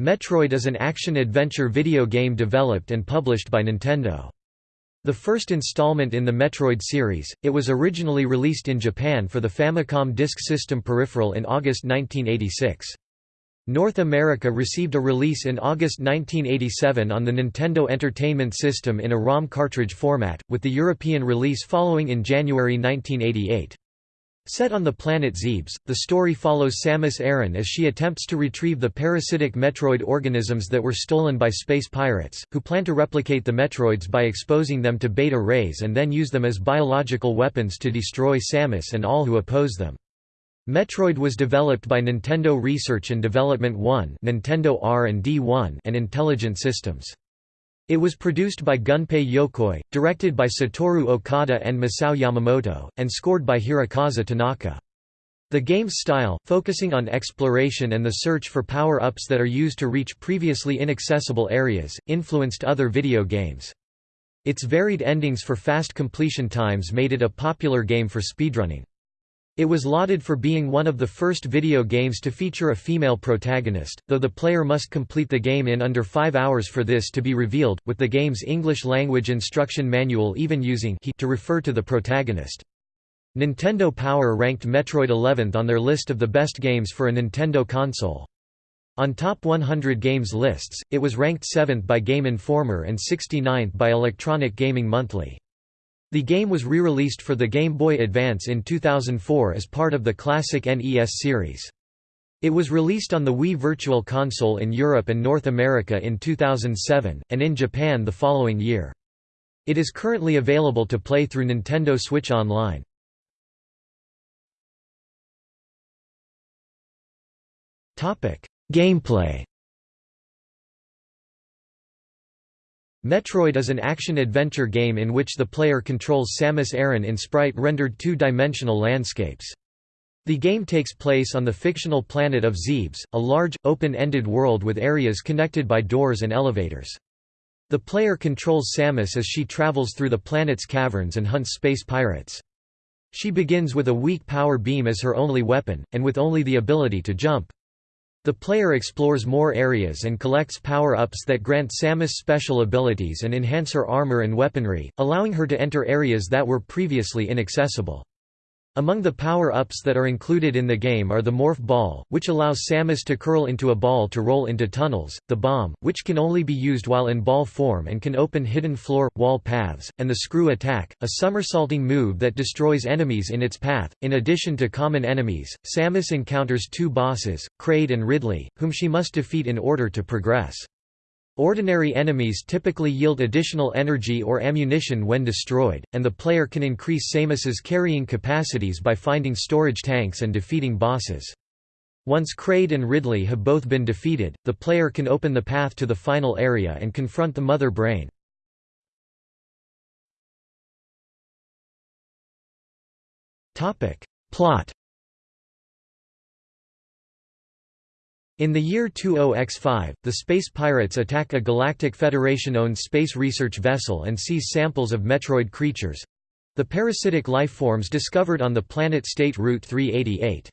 Metroid is an action-adventure video game developed and published by Nintendo. The first installment in the Metroid series, it was originally released in Japan for the Famicom Disk System peripheral in August 1986. North America received a release in August 1987 on the Nintendo Entertainment System in a ROM cartridge format, with the European release following in January 1988. Set on the planet Zebes, the story follows Samus Aran as she attempts to retrieve the parasitic Metroid organisms that were stolen by space pirates, who plan to replicate the Metroids by exposing them to beta rays and then use them as biological weapons to destroy Samus and all who oppose them. Metroid was developed by Nintendo Research and Development 1 Nintendo R&D 1 and Intelligent Systems. It was produced by Gunpei Yokoi, directed by Satoru Okada and Masao Yamamoto, and scored by Hirokazu Tanaka. The game's style, focusing on exploration and the search for power-ups that are used to reach previously inaccessible areas, influenced other video games. Its varied endings for fast completion times made it a popular game for speedrunning. It was lauded for being one of the first video games to feature a female protagonist, though the player must complete the game in under five hours for this to be revealed, with the game's English-language instruction manual even using he to refer to the protagonist. Nintendo Power ranked Metroid 11th on their list of the best games for a Nintendo console. On Top 100 Games lists, it was ranked 7th by Game Informer and 69th by Electronic Gaming Monthly. The game was re-released for the Game Boy Advance in 2004 as part of the classic NES series. It was released on the Wii Virtual Console in Europe and North America in 2007, and in Japan the following year. It is currently available to play through Nintendo Switch Online. Gameplay Metroid is an action-adventure game in which the player controls Samus Aran in sprite-rendered two-dimensional landscapes. The game takes place on the fictional planet of Zebes, a large, open-ended world with areas connected by doors and elevators. The player controls Samus as she travels through the planet's caverns and hunts space pirates. She begins with a weak power beam as her only weapon, and with only the ability to jump. The player explores more areas and collects power-ups that grant Samus special abilities and enhance her armor and weaponry, allowing her to enter areas that were previously inaccessible. Among the power-ups that are included in the game are the Morph Ball, which allows Samus to curl into a ball to roll into tunnels, the Bomb, which can only be used while in ball form and can open hidden floor, wall paths, and the Screw Attack, a somersaulting move that destroys enemies in its path. In addition to common enemies, Samus encounters two bosses, Kraid and Ridley, whom she must defeat in order to progress. Ordinary enemies typically yield additional energy or ammunition when destroyed, and the player can increase Samus's carrying capacities by finding storage tanks and defeating bosses. Once Kraid and Ridley have both been defeated, the player can open the path to the final area and confront the Mother Brain. Plot In the year 20X5, the space pirates attack a Galactic Federation-owned space research vessel and seize samples of Metroid creatures—the parasitic life forms discovered on the planet State Route 388.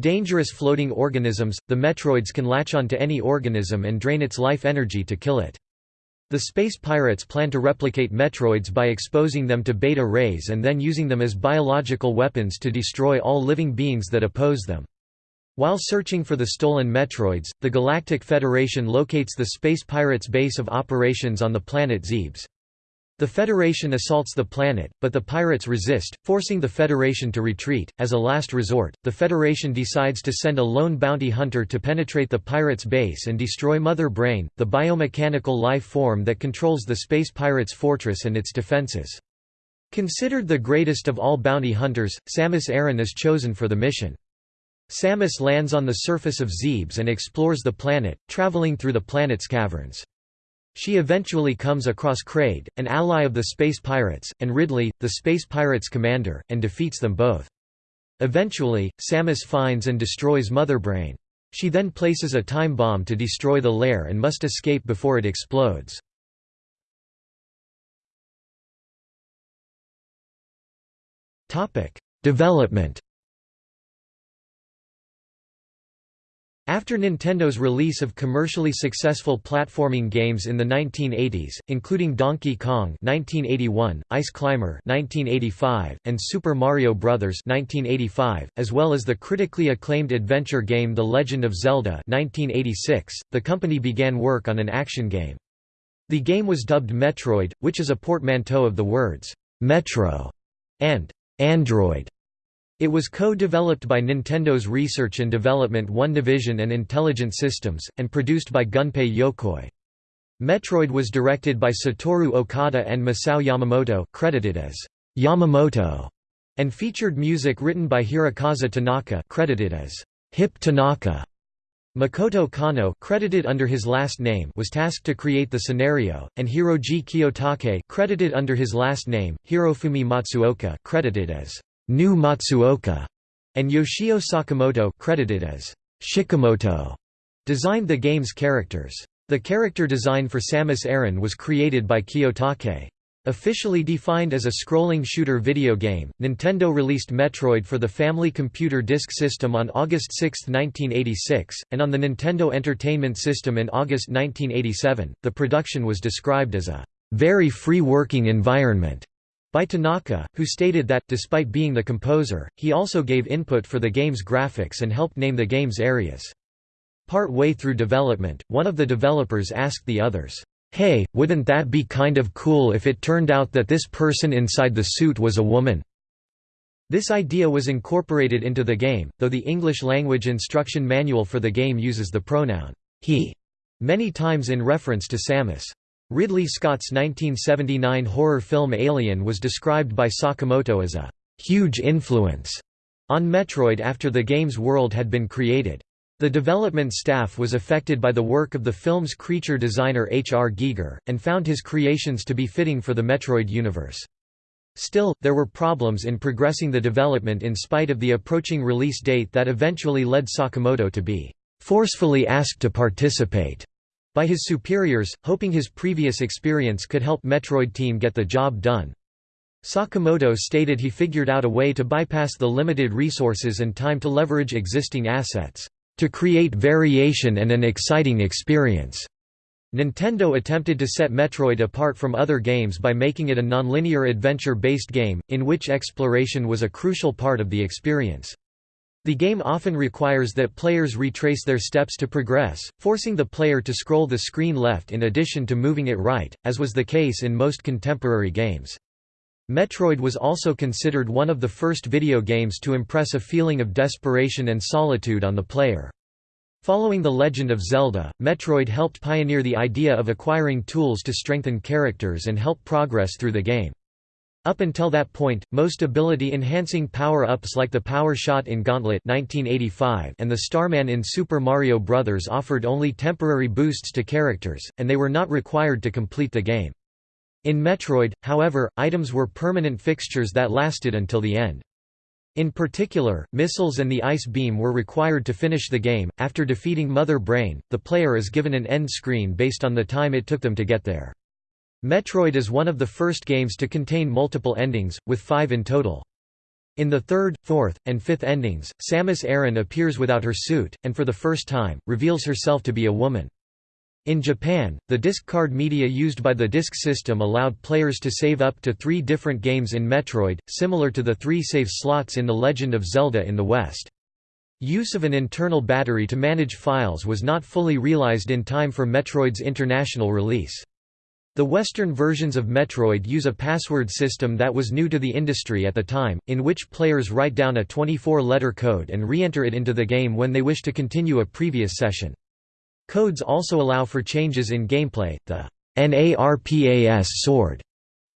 Dangerous floating organisms, the Metroids can latch onto any organism and drain its life energy to kill it. The space pirates plan to replicate Metroids by exposing them to beta rays and then using them as biological weapons to destroy all living beings that oppose them. While searching for the stolen Metroids, the Galactic Federation locates the Space Pirates' base of operations on the planet Zebes. The Federation assaults the planet, but the pirates resist, forcing the Federation to retreat. As a last resort, the Federation decides to send a lone bounty hunter to penetrate the pirates' base and destroy Mother Brain, the biomechanical life form that controls the Space Pirates' fortress and its defenses. Considered the greatest of all bounty hunters, Samus Aran is chosen for the mission. Samus lands on the surface of Zebes and explores the planet, traveling through the planet's caverns. She eventually comes across Kraid, an ally of the space pirates, and Ridley, the space pirates' commander, and defeats them both. Eventually, Samus finds and destroys Mother Brain. She then places a time bomb to destroy the lair and must escape before it explodes. Development After Nintendo's release of commercially successful platforming games in the 1980s, including Donkey Kong 1981, Ice Climber 1985, and Super Mario Bros. 1985, as well as the critically acclaimed adventure game The Legend of Zelda 1986, the company began work on an action game. The game was dubbed Metroid, which is a portmanteau of the words «Metro» and «Android». It was co-developed by Nintendo's Research and Development One Division and Intelligent Systems, and produced by Gunpei Yokoi. Metroid was directed by Satoru Okada and Masao Yamamoto credited as Yamamoto, and featured music written by Hirokazu Tanaka credited as Hip Tanaka. Makoto Kano credited under his last name was tasked to create the scenario, and Hiroji Kiyotake credited under his last name, Hirofumi Matsuoka credited as New Matsuoka, and Yoshio Sakamoto credited as Shikamoto, designed the game's characters. The character design for Samus Aran was created by Kiyotake. Officially defined as a scrolling shooter video game, Nintendo released Metroid for the Family Computer Disk System on August 6, 1986, and on the Nintendo Entertainment System in August 1987. The production was described as a very free working environment by Tanaka, who stated that, despite being the composer, he also gave input for the game's graphics and helped name the game's areas. Part way through development, one of the developers asked the others, "'Hey, wouldn't that be kind of cool if it turned out that this person inside the suit was a woman?' This idea was incorporated into the game, though the English-language instruction manual for the game uses the pronoun, he, many times in reference to Samus. Ridley Scott's 1979 horror film Alien was described by Sakamoto as a «huge influence» on Metroid after the game's world had been created. The development staff was affected by the work of the film's creature designer H. R. Giger, and found his creations to be fitting for the Metroid universe. Still, there were problems in progressing the development in spite of the approaching release date that eventually led Sakamoto to be forcefully asked to participate by his superiors, hoping his previous experience could help Metroid Team get the job done. Sakamoto stated he figured out a way to bypass the limited resources and time to leverage existing assets, "...to create variation and an exciting experience." Nintendo attempted to set Metroid apart from other games by making it a nonlinear adventure-based game, in which exploration was a crucial part of the experience. The game often requires that players retrace their steps to progress, forcing the player to scroll the screen left in addition to moving it right, as was the case in most contemporary games. Metroid was also considered one of the first video games to impress a feeling of desperation and solitude on the player. Following The Legend of Zelda, Metroid helped pioneer the idea of acquiring tools to strengthen characters and help progress through the game. Up until that point, most ability-enhancing power-ups like the Power Shot in Gauntlet 1985 and the Starman in Super Mario Bros. offered only temporary boosts to characters, and they were not required to complete the game. In Metroid, however, items were permanent fixtures that lasted until the end. In particular, missiles and the ice beam were required to finish the game. After defeating Mother Brain, the player is given an end screen based on the time it took them to get there. Metroid is one of the first games to contain multiple endings, with five in total. In the third, fourth, and fifth endings, Samus Aran appears without her suit, and for the first time, reveals herself to be a woman. In Japan, the disc card media used by the disc system allowed players to save up to three different games in Metroid, similar to the three save slots in The Legend of Zelda in the West. Use of an internal battery to manage files was not fully realized in time for Metroid's international release. The Western versions of Metroid use a password system that was new to the industry at the time, in which players write down a 24-letter code and re-enter it into the game when they wish to continue a previous session. Codes also allow for changes in gameplay. The NARPAS sword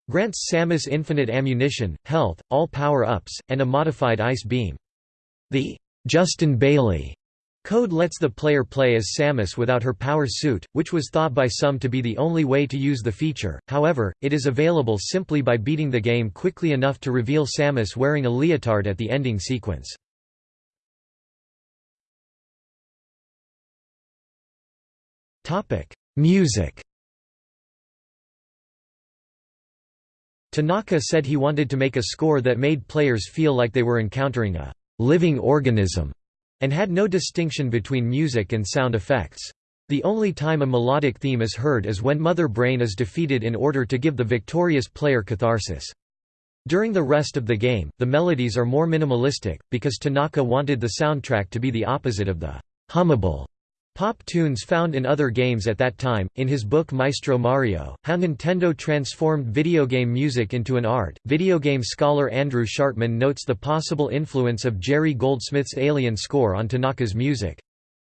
grants Samus infinite ammunition, health, all power-ups, and a modified ice beam. The Justin Bailey Code lets the player play as Samus without her power suit, which was thought by some to be the only way to use the feature, however, it is available simply by beating the game quickly enough to reveal Samus wearing a leotard at the ending sequence. Music. Tanaka said he wanted to make a score that made players feel like they were encountering a «living organism» and had no distinction between music and sound effects. The only time a melodic theme is heard is when Mother Brain is defeated in order to give the victorious player catharsis. During the rest of the game, the melodies are more minimalistic, because Tanaka wanted the soundtrack to be the opposite of the hummable Pop tunes found in other games at that time. In his book Maestro Mario, How Nintendo Transformed Video Game Music into an Art, video game scholar Andrew Schartmann notes the possible influence of Jerry Goldsmith's Alien score on Tanaka's music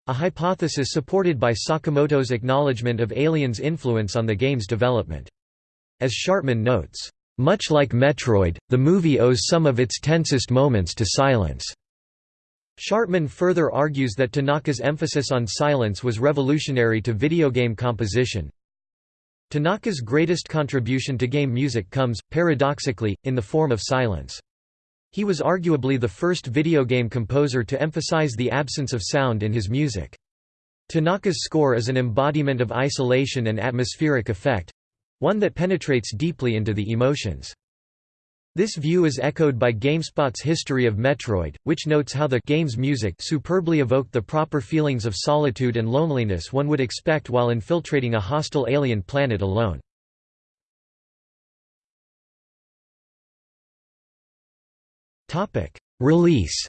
a hypothesis supported by Sakamoto's acknowledgement of Alien's influence on the game's development. As Schartmann notes, much like Metroid, the movie owes some of its tensest moments to silence. Schartmann further argues that Tanaka's emphasis on silence was revolutionary to video game composition. Tanaka's greatest contribution to game music comes, paradoxically, in the form of silence. He was arguably the first video game composer to emphasize the absence of sound in his music. Tanaka's score is an embodiment of isolation and atmospheric effect—one that penetrates deeply into the emotions. This view is echoed by GameSpot's history of Metroid, which notes how the game's music superbly evoked the proper feelings of solitude and loneliness one would expect while infiltrating a hostile alien planet alone. Release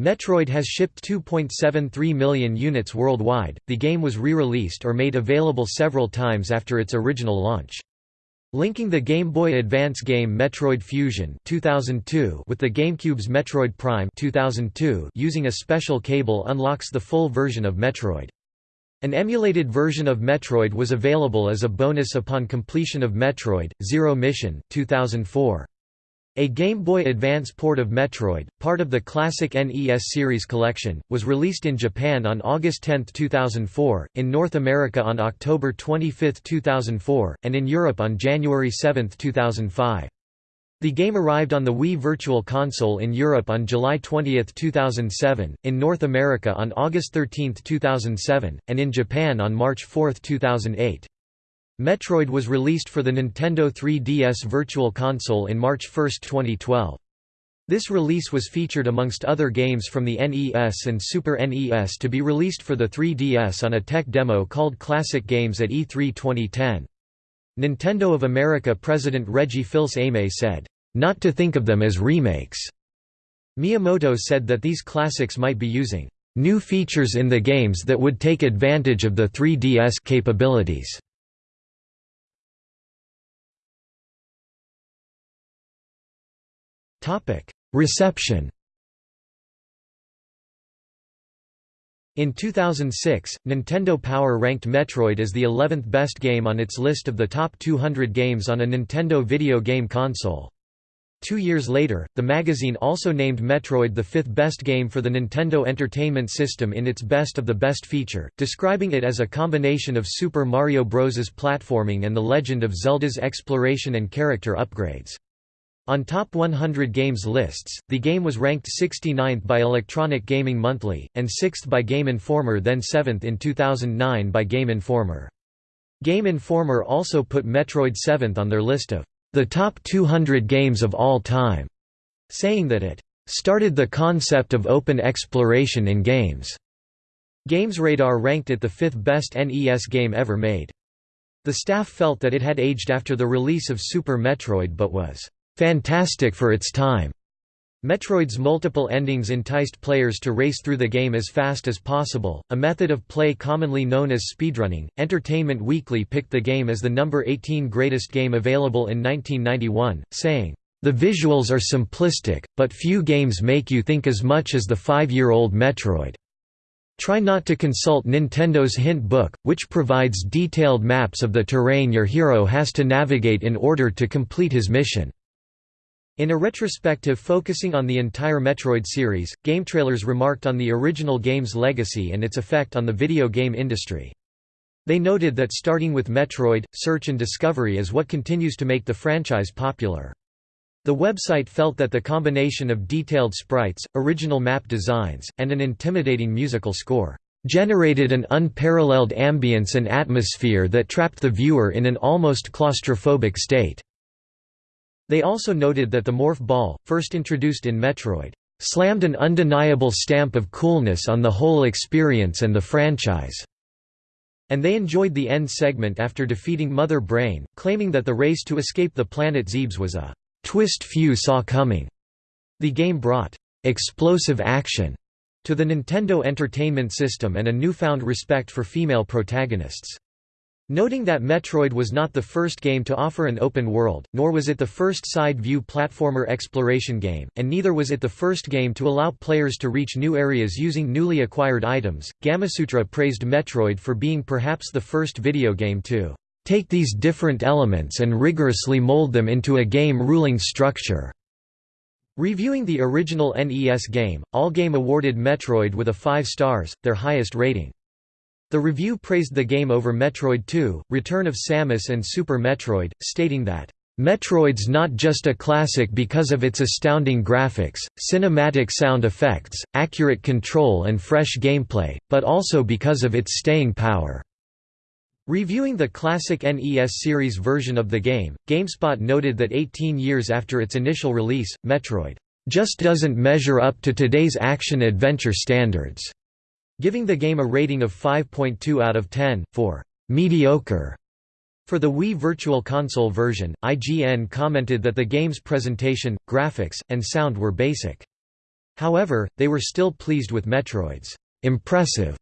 Metroid has shipped 2.73 million units worldwide. The game was re-released or made available several times after its original launch. Linking the Game Boy Advance game Metroid Fusion 2002 with the GameCube's Metroid Prime 2002 using a special cable unlocks the full version of Metroid. An emulated version of Metroid was available as a bonus upon completion of Metroid, Zero Mission 2004. A Game Boy Advance port of Metroid, part of the classic NES series collection, was released in Japan on August 10, 2004, in North America on October 25, 2004, and in Europe on January 7, 2005. The game arrived on the Wii Virtual Console in Europe on July 20, 2007, in North America on August 13, 2007, and in Japan on March 4, 2008. Metroid was released for the Nintendo 3DS Virtual Console in March 1, 2012. This release was featured amongst other games from the NES and Super NES to be released for the 3DS on a tech demo called Classic Games at E3 2010. Nintendo of America President Reggie Fils-Aimé said, "...not to think of them as remakes." Miyamoto said that these classics might be using "...new features in the games that would take advantage of the 3DS capabilities." Reception In 2006, Nintendo Power ranked Metroid as the 11th best game on its list of the top 200 games on a Nintendo video game console. Two years later, the magazine also named Metroid the fifth best game for the Nintendo Entertainment System in its Best of the Best feature, describing it as a combination of Super Mario Bros.'s platforming and The Legend of Zelda's exploration and character upgrades. On Top 100 Games lists, the game was ranked 69th by Electronic Gaming Monthly, and 6th by Game Informer then 7th in 2009 by Game Informer. Game Informer also put Metroid 7th on their list of the top 200 games of all time, saying that it started the concept of open exploration in games. GamesRadar ranked it the fifth best NES game ever made. The staff felt that it had aged after the release of Super Metroid but was fantastic for its time. Metroid's multiple endings enticed players to race through the game as fast as possible, a method of play commonly known as speedrunning. Entertainment Weekly picked the game as the number 18 greatest game available in 1991, saying, The visuals are simplistic, but few games make you think as much as the five-year-old Metroid. Try not to consult Nintendo's hint book, which provides detailed maps of the terrain your hero has to navigate in order to complete his mission. In a retrospective focusing on the entire Metroid series, GameTrailers remarked on the original game's legacy and its effect on the video game industry. They noted that starting with Metroid, search and discovery is what continues to make the franchise popular. The website felt that the combination of detailed sprites, original map designs, and an intimidating musical score generated an unparalleled ambience and atmosphere that trapped the viewer in an almost claustrophobic state. They also noted that the Morph Ball, first introduced in Metroid, "...slammed an undeniable stamp of coolness on the whole experience and the franchise." And they enjoyed the end segment after defeating Mother Brain, claiming that the race to escape the planet Zebes was a "...twist few saw coming." The game brought "...explosive action." to the Nintendo Entertainment System and a newfound respect for female protagonists. Noting that Metroid was not the first game to offer an open world, nor was it the first side-view platformer exploration game, and neither was it the first game to allow players to reach new areas using newly acquired items, Gamasutra praised Metroid for being perhaps the first video game to take these different elements and rigorously mold them into a game-ruling structure. Reviewing the original NES game, Allgame awarded Metroid with a 5 stars, their highest rating. The review praised the game over Metroid 2, Return of Samus and Super Metroid, stating that, "...Metroid's not just a classic because of its astounding graphics, cinematic sound effects, accurate control and fresh gameplay, but also because of its staying power." Reviewing the classic NES series version of the game, GameSpot noted that 18 years after its initial release, Metroid, "...just doesn't measure up to today's action-adventure standards." Giving the game a rating of 5.2 out of 10, for mediocre. For the Wii Virtual Console version, IGN commented that the game's presentation, graphics, and sound were basic. However, they were still pleased with Metroid's impressive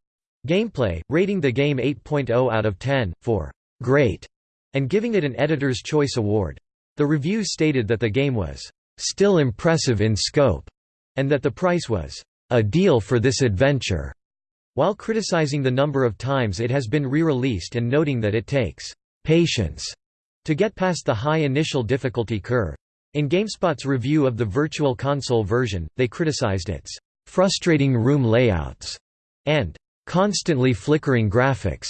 gameplay, rating the game 8.0 out of 10, for great, and giving it an Editor's Choice Award. The review stated that the game was still impressive in scope, and that the price was a deal for this adventure. While criticizing the number of times it has been re-released and noting that it takes patience to get past the high initial difficulty curve. In GameSpot's review of the Virtual Console version, they criticized its frustrating room layouts and constantly flickering graphics.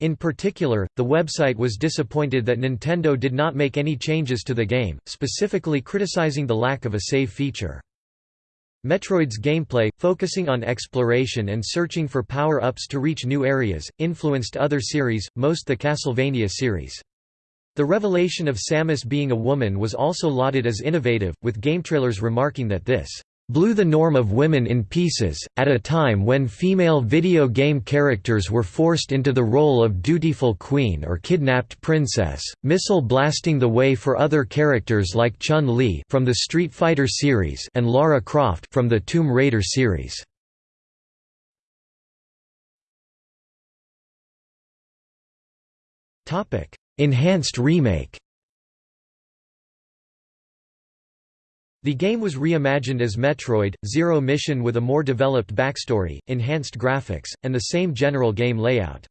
In particular, the website was disappointed that Nintendo did not make any changes to the game, specifically criticizing the lack of a save feature. Metroid's gameplay, focusing on exploration and searching for power-ups to reach new areas, influenced other series, most the Castlevania series. The revelation of Samus being a woman was also lauded as innovative, with GameTrailers remarking that this blew the norm of women in pieces, at a time when female video game characters were forced into the role of dutiful queen or kidnapped princess, missile blasting the way for other characters like Chun-Li from the Street Fighter series and Lara Croft from the Tomb Raider series. Enhanced remake The game was reimagined as Metroid, Zero Mission with a more developed backstory, enhanced graphics, and the same general game layout.